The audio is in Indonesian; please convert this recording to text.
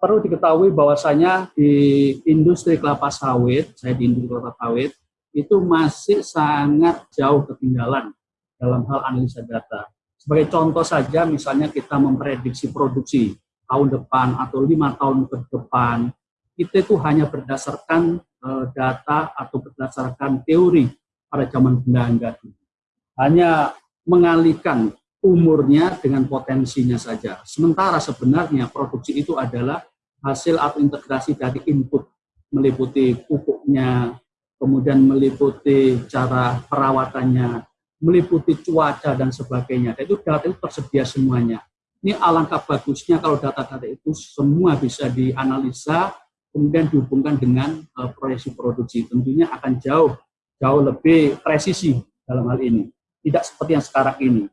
perlu diketahui bahwasanya di industri kelapa sawit, saya di industri kelapa sawit, itu masih sangat jauh ketinggalan dalam hal analisa data. Sebagai contoh saja, misalnya kita memprediksi produksi tahun depan atau lima tahun ke depan, kita itu hanya berdasarkan uh, data atau berdasarkan teori pada zaman Belanda. Hanya mengalihkan umurnya dengan potensinya saja. Sementara sebenarnya produksi itu adalah hasil atau integrasi dari input, meliputi pupuknya, kemudian meliputi cara perawatannya, meliputi cuaca dan sebagainya. Dan itu data itu tersedia semuanya. Ini alangkah bagusnya kalau data-data itu semua bisa dianalisa, kemudian dihubungkan dengan uh, proyeksi produksi. Tentunya akan jauh jauh lebih presisi dalam hal ini. Tidak seperti yang sekarang ini